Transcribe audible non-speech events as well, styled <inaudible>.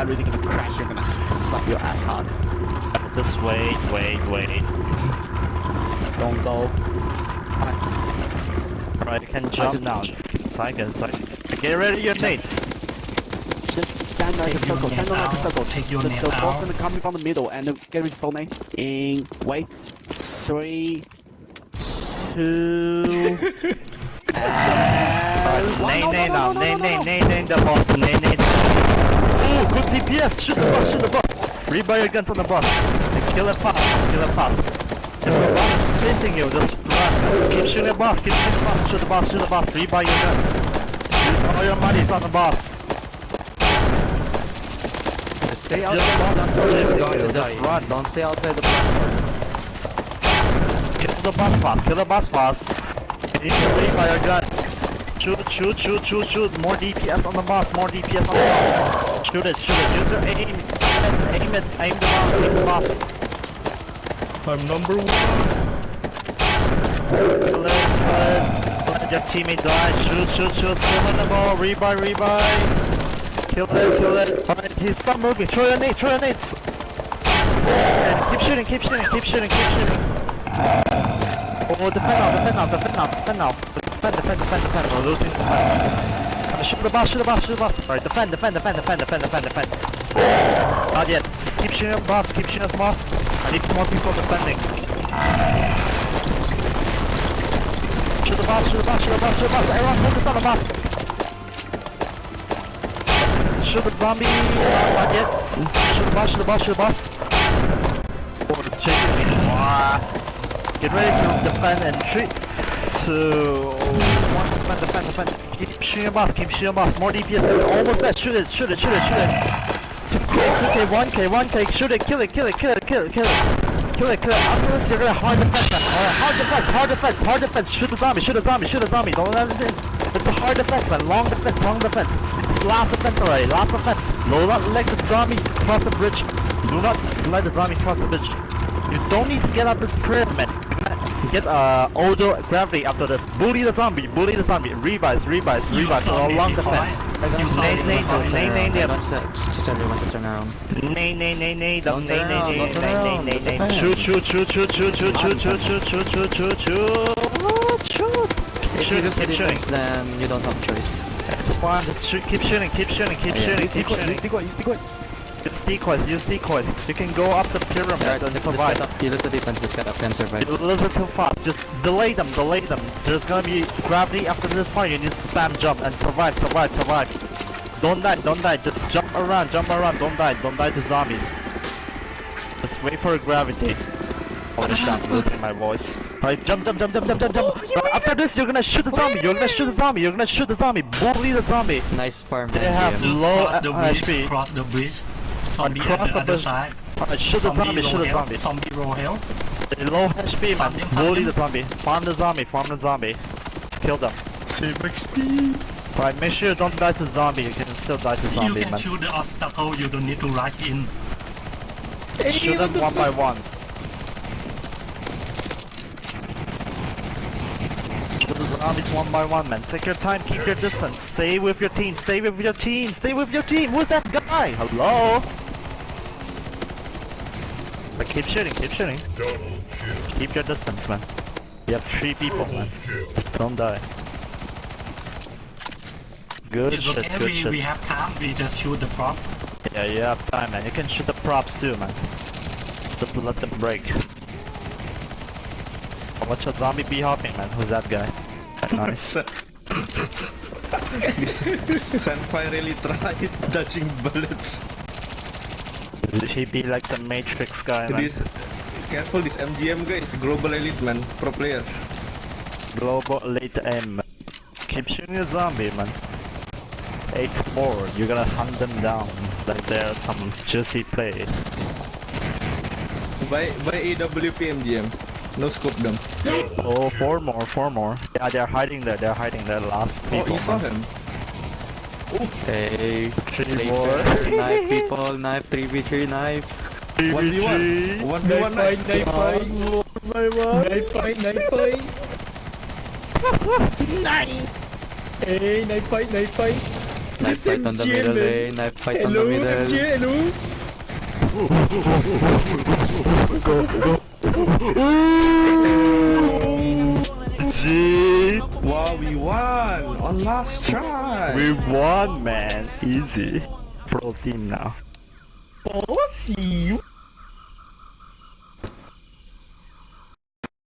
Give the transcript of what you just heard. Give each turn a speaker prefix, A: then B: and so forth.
A: that really gonna crash, you're gonna slap your ass hard.
B: Just wait, wait, wait.
A: Don't go.
B: Right, you can jump now. Second, second. Get ready your nades.
A: Just stand like a
C: Take your
A: circle, stand
C: net
A: like a circle.
C: take your
A: the,
C: net
A: the ball's
C: out.
A: gonna come from the middle and then get ready for me. In wait. Three two <laughs> and one.
B: Nay,
A: No,
B: nay
A: no,
B: now.
A: no, no,
B: Nay,
A: no,
B: nay,
A: no.
B: nay, nay, the boss. Nay, nay. Ooh, good DPS. Shoot the boss, shoot the boss. Rebuy your guns on the boss. And kill it fast, kill it fast. If the boss is chasing you, just run. Keep shooting the boss, keep shooting the boss, shoot the boss, shoot the boss. Rebuy your guns. Use all your monies on the boss.
D: Stay outside
B: boss
D: the platform.
B: chasing you,
D: Just
B: just run.
D: Don't stay outside the platform.
B: Kill the boss fast, kill the boss fast. You need to rebuy your guns. Shoot, shoot, shoot, shoot, shoot. More DPS on the boss, more DPS on the boss. Shoot it, shoot it. Use your aim. Aim it, aim the boss, aim the boss.
D: I'm number one.
B: Kill it, kill it. Let your teammate die. Shoot, shoot, shoot. Still on the ball. Rebuy, rebuy. Kill it, kill it. Alright, he's stop moving. Throw your nade, throw your nades. And keep shooting, keep shooting, keep shooting, keep shooting. Oh, defend now, defend now, defend now, defend now. Defend, defend, defend, defend. We're losing defense. Shoot the boss, shoot the boss, shoot the boss. Alright, defend, defend, defend, defend, defend, defend, defend. Not yet. Keep shooting at boss, keep shooting at boss. I need more people defending. Shoot the boss, shoot the boss, shoot the boss, shoot the boss. Everyone focus on the boss. Shoot the zombie. Not yet. Shoot the boss, shoot the boss, shoot the boss. Oh, it's chasing me. Get ready to defend in three, two, one. Defend, defend, defend. Keep shooting the boss, keep shooting the boss. More DPS. Almost there. Shoot it, shoot it, shoot it, shoot it. 2k, 2k, 1k, 1k. Shoot it, kill it, kill it, kill it, kill it, kill it. Kill it, kill it. After this, you're gonna hard defense, man. Alright, hard defense, hard defense, hard defense. Shoot the zombie, shoot the zombie, shoot the zombie. Don't let it in. It's a hard defense, man. Long defense, long defense. It's last defense already, last defense. Do not let the zombie cross the bridge. Do not let the zombie cross the bridge. You don't need to get up the pyramid, man. Get uh auto gravity after this. Bully the zombie, bully the zombie. Revives, revives, revives. So long defense. Nay, nay, nay, nay, nay,
D: Don't say, just everyone to turn around.
B: Nay, nay, nay, nay,
D: Don't
B: nay,
D: turn
B: nay,
D: around,
B: nay,
D: don't turn
B: nay,
D: around,
B: nay, nay,
D: don't
B: nay.
D: turn.
B: Shoot, shoot, shoot, shoot, shoot, shoot, shoot, shoot, shoot, shoot, shoot, shoot, shoot. Shoot. Keep
D: If you
B: shooting,
D: lose the
B: keep
D: defense,
B: shooting.
D: then you don't have choice.
B: It's fine. Just shoot, keep shooting, keep shooting, keep
D: Yeah.
B: shooting,
A: Use
B: keep
A: decoy, use
B: shooting.
A: decoy, use decoy.
B: Use decoys, use decoys. You can go up the pyramid
D: Alright,
B: and survive.
D: get up. You lose the defense, this get up can survive.
B: You lose it too fast. Just delay them, delay them. There's gonna be gravity after this part. You need to spam jump and survive, survive, survive. Don't die, don't die. Just jump around, jump around. Don't die, don't die to zombies. Just wait for gravity. Holy shit, I'm losing my voice. Alright, jump, jump, jump, jump, jump, jump, jump. Oh, right, after this, you're gonna shoot the zombie. You're gonna shoot the zombie. You're gonna shoot the zombie. Bully the zombie.
D: Nice farm.
B: They have low
C: the bridge,
B: HP.
C: cross the bridge. Zombie
B: cross
C: at
B: the
C: the other
B: bridge.
C: side.
B: Alright, shoot the zombie, shoot
C: low
B: the zombie.
C: Zombie low health.
B: They're low HP, man.
C: them, farm
B: Bully
C: them.
B: the zombie. Farm the zombie, farm the zombie. Kill them.
A: Save XP.
B: Alright, make sure you don't die to zombie. You can still die to zombie, man.
C: You can
B: man.
C: shoot the obstacle, you don't need to rush in.
B: Shoot them one by one. Shoot the zombies one by one, man. Take your time, keep your distance. Stay with your team, stay with your team, stay with your team. Who's that guy? Hello? But keep shooting, keep shooting. Keep your distance, man. You have three people, man. Don't die. Good
C: It's
B: shit,
C: okay,
B: good
C: we,
B: shit.
C: we have time, we just shoot the prop.
B: Yeah, you have time, man. You can shoot the props too, man. Just let them break. Watch a zombie bee hopping, man. Who's that guy? <laughs> Nice. <laughs>
E: Senpai really tried <laughs> dodging bullets.
B: He be like the Matrix guy, man.
E: This careful, this MGM guy is global elite man, pro player.
B: Global elite M. Keep shooting the zombie, man. 8-4, you're gonna hunt them down. Like they're some juicy play.
E: By by AWP MGM, no scope them.
B: Oh, four more, four more. Yeah, they're hiding there, they're hiding there. Last people.
E: Oh, you saw him.
D: Hey,
B: Three
D: play
B: more. <laughs>
D: knife people, knife, 3v3 knife.
E: 1v1. 1v1 knife.
F: Knife fight, knife fight. knife fight. Knife. Hey, knife fight, knife fight.
D: Knife fight on the middle lane, knife fight on the middle.
E: hello. <laughs> Wow, we won on last try.
B: We won, man. Easy. Pro team now.
E: Oh, you